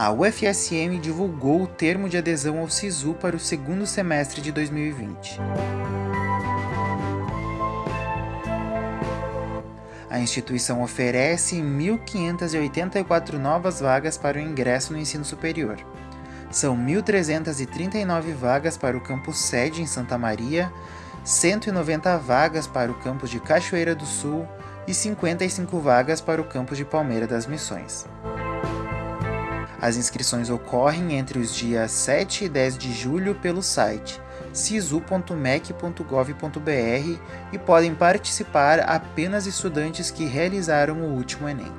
a UFSM divulgou o termo de adesão ao SISU para o segundo semestre de 2020. A instituição oferece 1.584 novas vagas para o ingresso no ensino superior. São 1.339 vagas para o campus sede em Santa Maria, 190 vagas para o campus de Cachoeira do Sul e 55 vagas para o campus de Palmeira das Missões. As inscrições ocorrem entre os dias 7 e 10 de julho pelo site sisu.mec.gov.br e podem participar apenas estudantes que realizaram o último Enem.